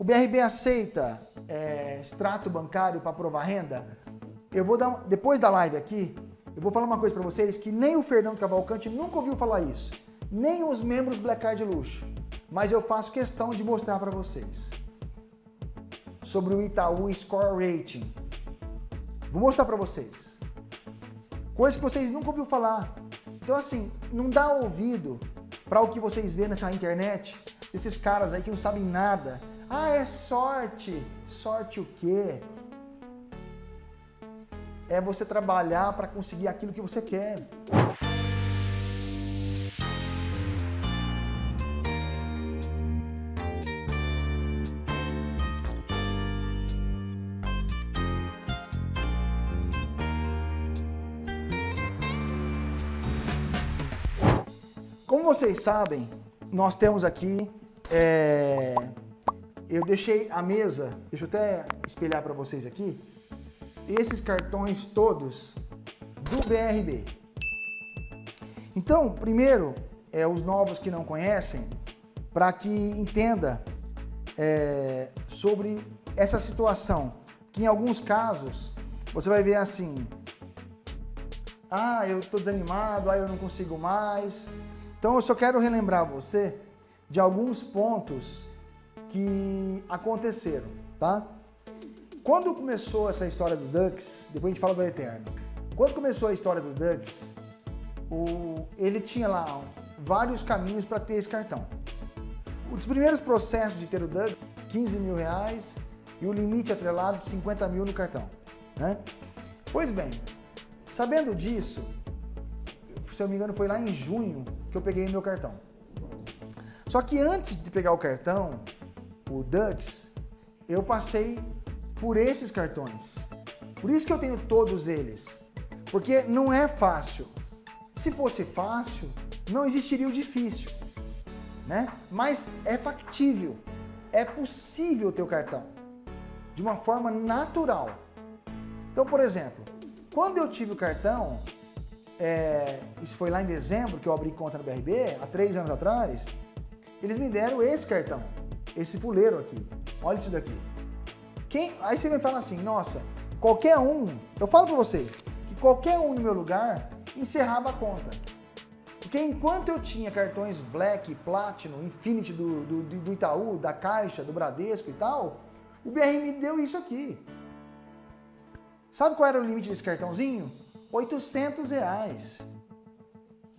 O BRB aceita é, extrato bancário para provar renda? Eu vou dar, depois da live aqui, eu vou falar uma coisa para vocês que nem o Fernando Cavalcante nunca ouviu falar isso, nem os membros Black Card Luxo, mas eu faço questão de mostrar para vocês sobre o Itaú Score Rating. Vou mostrar para vocês. Coisa que vocês nunca ouviram falar. Então assim, não dá ouvido para o que vocês vêem nessa internet, esses caras aí que não sabem nada. Ah, é sorte. Sorte o quê? É você trabalhar para conseguir aquilo que você quer. Como vocês sabem, nós temos aqui, é, eu deixei a mesa, deixa eu até espelhar para vocês aqui, esses cartões todos do BRB. Então, primeiro, é, os novos que não conhecem, para que entenda é, sobre essa situação, que em alguns casos você vai ver assim, ah, eu estou desanimado, ah, eu não consigo mais, então eu só quero relembrar você de alguns pontos que aconteceram, tá? Quando começou essa história do Dux, depois a gente fala do Eterno. Quando começou a história do Dux, o, ele tinha lá vários caminhos para ter esse cartão. Os primeiros processos de ter o Dux, 15 mil reais e o limite atrelado de 50 mil no cartão. Né? Pois bem, sabendo disso, se eu não me engano foi lá em junho que eu peguei meu cartão. Só que antes de pegar o cartão, o Dux, eu passei por esses cartões. Por isso que eu tenho todos eles. Porque não é fácil. Se fosse fácil, não existiria o difícil. Né? Mas é factível. É possível ter o cartão. De uma forma natural. Então, por exemplo, quando eu tive o cartão, é, isso foi lá em dezembro que eu abri conta no BRB, há três anos atrás, eles me deram esse cartão, esse fuleiro aqui. Olha isso daqui. Quem, aí você me fala assim, nossa, qualquer um, eu falo para vocês, que qualquer um no meu lugar encerrava a conta. Porque enquanto eu tinha cartões Black, Platinum, Infinity do, do, do Itaú, da Caixa, do Bradesco e tal, o BR me deu isso aqui. Sabe qual era o limite desse cartãozinho? 800 reais.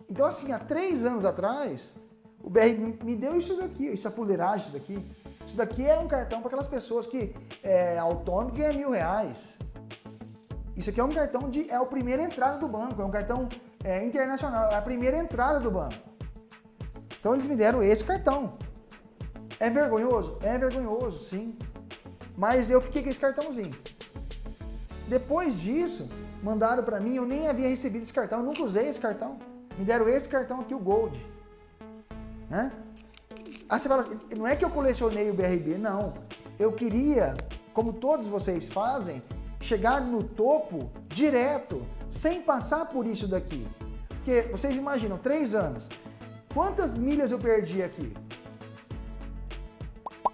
Então assim, há três anos atrás, o BR me deu isso daqui, isso é fuleiragem isso daqui. Isso daqui é um cartão para aquelas pessoas que é autônomo ganha mil reais. Isso aqui é um cartão de, é a primeira entrada do banco, é um cartão é, internacional, é a primeira entrada do banco. Então eles me deram esse cartão. É vergonhoso? É vergonhoso, sim. Mas eu fiquei com esse cartãozinho. Depois disso, mandaram para mim, eu nem havia recebido esse cartão, eu nunca usei esse cartão. Me deram esse cartão aqui, o Gold. Né? Aí você fala, não é que eu colecionei o BRB, não. Eu queria, como todos vocês fazem, chegar no topo direto, sem passar por isso daqui. Porque vocês imaginam, três anos, quantas milhas eu perdi aqui?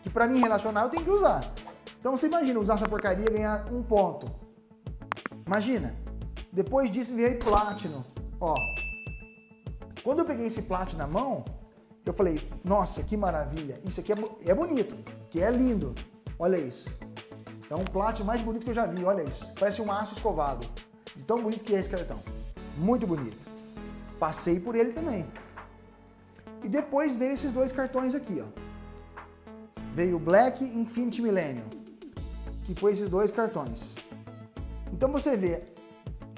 Que para mim relacionar eu tenho que usar. Então você imagina usar essa porcaria e ganhar um ponto. Imagina. Depois disso veio Platinum. Ó. Quando eu peguei esse Platinum na mão, eu falei, nossa, que maravilha. Isso aqui é, é bonito, que é lindo. Olha isso. É um Platinum mais bonito que eu já vi, olha isso. Parece um aço escovado. De tão bonito que é esse cartão. Muito bonito. Passei por ele também. E depois veio esses dois cartões aqui, ó. Veio o Black Infinity Millennium, que foi esses dois cartões. Então você vê,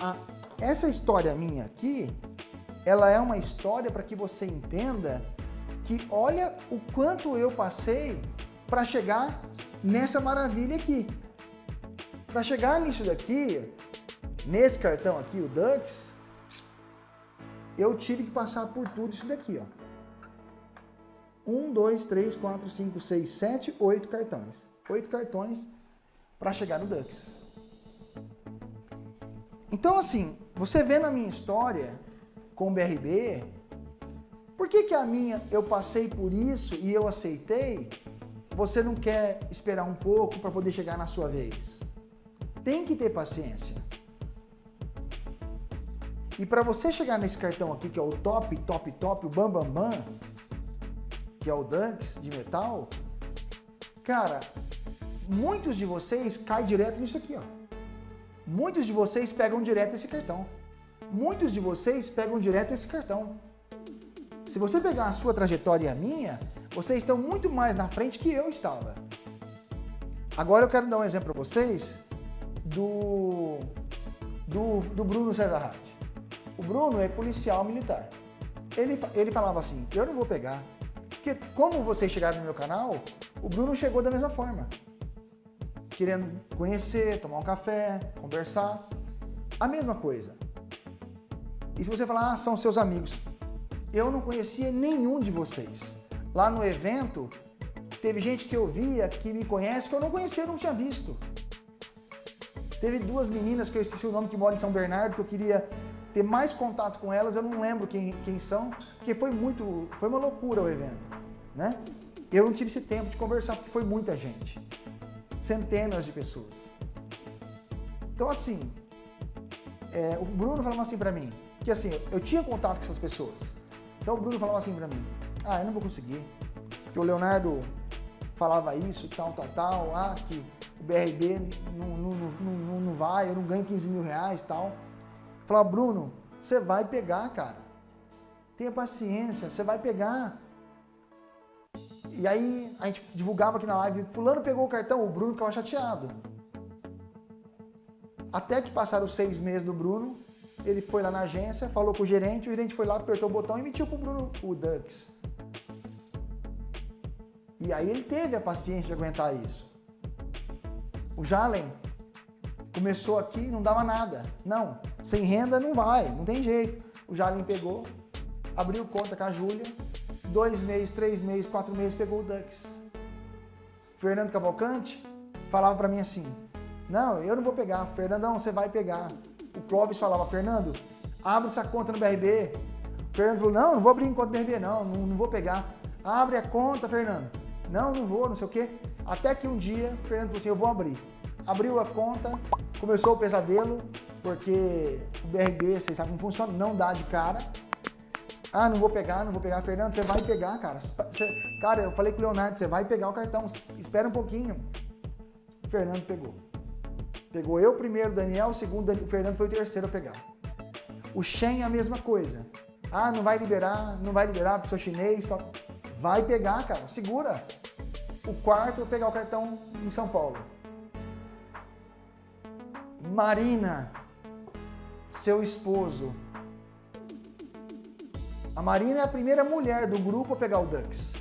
a, essa história minha aqui, ela é uma história para que você entenda que olha o quanto eu passei para chegar nessa maravilha aqui. Para chegar nisso daqui, nesse cartão aqui, o Dux, eu tive que passar por tudo isso daqui, ó. Um, dois, três, quatro, cinco, seis, sete, oito cartões. Oito cartões para chegar no Dux. Então, assim, você vê na minha história com o BRB, por que que a minha eu passei por isso e eu aceitei? você não quer esperar um pouco para poder chegar na sua vez. Tem que ter paciência. E para você chegar nesse cartão aqui, que é o top, top, top, o bam, bam, bam, que é o Dunks de metal, cara, muitos de vocês caem direto nisso aqui, ó. Muitos de vocês pegam direto esse cartão. Muitos de vocês pegam direto esse cartão. Se você pegar a sua trajetória e a minha, vocês estão muito mais na frente que eu estava. Agora eu quero dar um exemplo para vocês do, do, do Bruno Cesar Hart. O Bruno é policial militar. Ele, ele falava assim, eu não vou pegar. Porque como vocês chegaram no meu canal, o Bruno chegou da mesma forma. Querendo conhecer, tomar um café, conversar. A mesma coisa. E se você falar, ah, são seus amigos. Eu não conhecia nenhum de vocês. Lá no evento, teve gente que eu via, que me conhece, que eu não conhecia, eu não tinha visto. Teve duas meninas que eu esqueci o nome, que moram em São Bernardo, que eu queria ter mais contato com elas, eu não lembro quem, quem são, porque foi muito, foi uma loucura o evento, né? Eu não tive esse tempo de conversar, porque foi muita gente, centenas de pessoas. Então assim, é, o Bruno falava assim para mim, que assim, eu tinha contato com essas pessoas, então o Bruno falava assim para mim, ah, eu não vou conseguir, que o Leonardo falava isso, tal, tal, tal, ah, que o BRB não, não, não, não vai, eu não ganho 15 mil reais tal. Falar, Bruno, você vai pegar, cara. Tenha paciência, você vai pegar. E aí a gente divulgava aqui na live, fulano pegou o cartão, o Bruno ficava chateado. Até que passaram os seis meses do Bruno, ele foi lá na agência, falou com o gerente, o gerente foi lá, apertou o botão e emitiu pro Bruno o Dux. E aí ele teve a paciência de aguentar isso. O Jalen começou aqui não dava nada. Não, sem renda não vai, não tem jeito. O Jalim pegou, abriu conta com a Júlia, dois meses, três meses, quatro meses, pegou o Dux. Fernando Cavalcante falava para mim assim, não, eu não vou pegar, Fernandão, você vai pegar. O Clóvis falava, Fernando, abre essa conta no BRB. O Fernando falou, não, não vou abrir em conta no BRB não, não, não vou pegar. Abre a conta, Fernando. Não, não vou, não sei o quê. Até que um dia, Fernando falou assim, eu vou abrir. Abriu a conta, começou o pesadelo, porque o BRB, vocês sabem como funciona, não dá de cara. Ah, não vou pegar, não vou pegar. Fernando, você vai pegar, cara. Você, cara, eu falei com o Leonardo, você vai pegar o cartão, espera um pouquinho. O Fernando pegou. Pegou eu primeiro, Daniel, o segundo, o Fernando foi o terceiro a pegar. O Shen é a mesma coisa. Ah, não vai liberar, não vai liberar porque sou chinês. Vai pegar, cara, segura. O quarto, pegar o cartão em São Paulo. Marina, seu esposo. A Marina é a primeira mulher do grupo a pegar o Dux.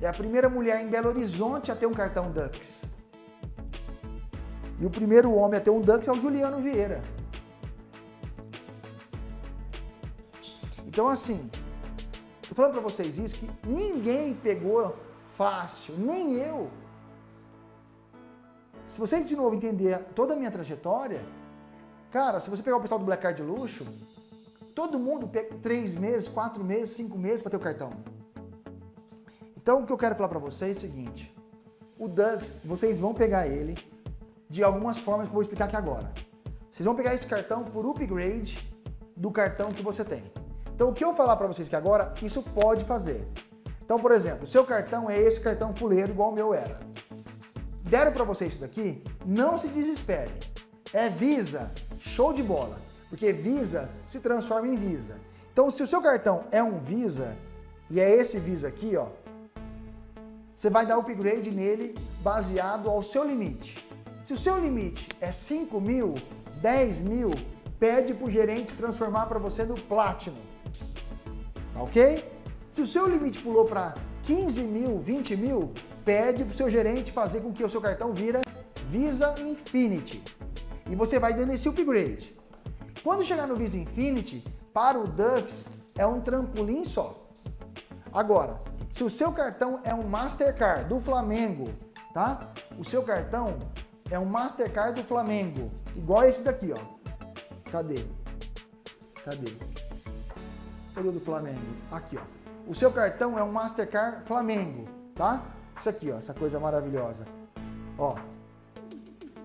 É a primeira mulher em Belo Horizonte a ter um cartão Dux. E o primeiro homem a ter um Dux é o Juliano Vieira. Então assim, tô falando para vocês isso, que ninguém pegou fácil, nem eu. Se você de novo entender toda a minha trajetória, cara, se você pegar o pessoal do Black Card luxo, todo mundo pega três meses, quatro meses, cinco meses para ter o cartão. Então o que eu quero falar para vocês é o seguinte, o Dux, vocês vão pegar ele de algumas formas que eu vou explicar aqui agora. Vocês vão pegar esse cartão por upgrade do cartão que você tem. Então o que eu falar para vocês que agora, isso pode fazer. Então, por exemplo, seu cartão é esse cartão fuleiro igual o meu era deram para você isso daqui, não se desespere. É Visa, show de bola. Porque Visa se transforma em Visa. Então, se o seu cartão é um Visa, e é esse Visa aqui, ó, você vai dar upgrade nele baseado ao seu limite. Se o seu limite é 5 mil, 10 mil, pede para o gerente transformar para você no Platinum. Tá ok? Se o seu limite pulou para 15 mil, 20 mil, pede para o seu gerente fazer com que o seu cartão vira Visa Infinity. E você vai dando esse upgrade. Quando chegar no Visa Infinity, para o Dux é um trampolim só. Agora, se o seu cartão é um Mastercard do Flamengo, tá? O seu cartão é um Mastercard do Flamengo, igual esse daqui, ó. Cadê? Cadê? Cadê o do Flamengo? Aqui, ó. O seu cartão é um Mastercard Flamengo tá? Isso aqui, ó, essa coisa maravilhosa. Ó,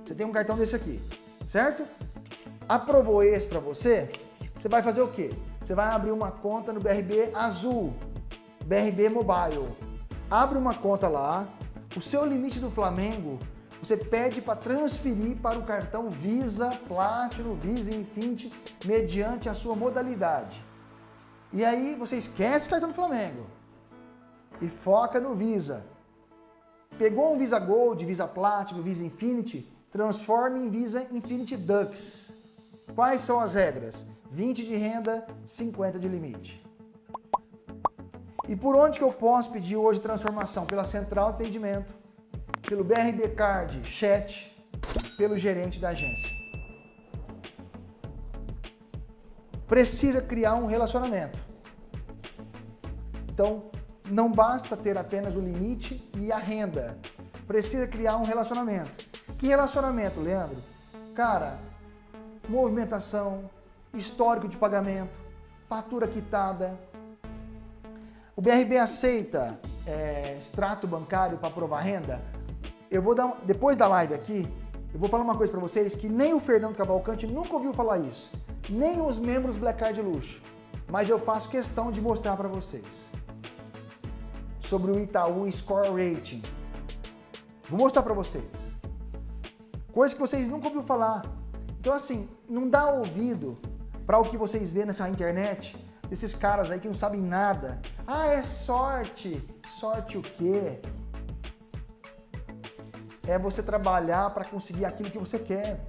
você tem um cartão desse aqui, certo? Aprovou esse para você, você vai fazer o quê? Você vai abrir uma conta no BRB Azul, BRB Mobile. Abre uma conta lá, o seu limite do Flamengo, você pede para transferir para o cartão Visa Platinum, Visa Infinity, mediante a sua modalidade. E aí você esquece o cartão do Flamengo e foca no Visa. Pegou um Visa Gold, Visa Platinum, Visa Infinity, transforma em Visa Infinity Dux. Quais são as regras? 20 de renda, 50 de limite. E por onde que eu posso pedir hoje transformação? Pela central de atendimento, pelo BRB Card, chat, pelo gerente da agência. Precisa criar um relacionamento. Então, não basta ter apenas o limite e a renda. Precisa criar um relacionamento. Que relacionamento, Leandro? Cara, movimentação, histórico de pagamento, fatura quitada. O BRB aceita é, extrato bancário para provar renda? Eu vou dar, depois da live aqui, eu vou falar uma coisa para vocês que nem o Fernando Cavalcante nunca ouviu falar isso, nem os membros Black Card Luxo, mas eu faço questão de mostrar para vocês sobre o Itaú Score Rating. Vou mostrar para vocês. Coisa que vocês nunca ouviram falar. Então assim, não dá ouvido para o que vocês vêem nessa internet, desses caras aí que não sabem nada. Ah, é sorte. Sorte o quê? É você trabalhar para conseguir aquilo que você quer.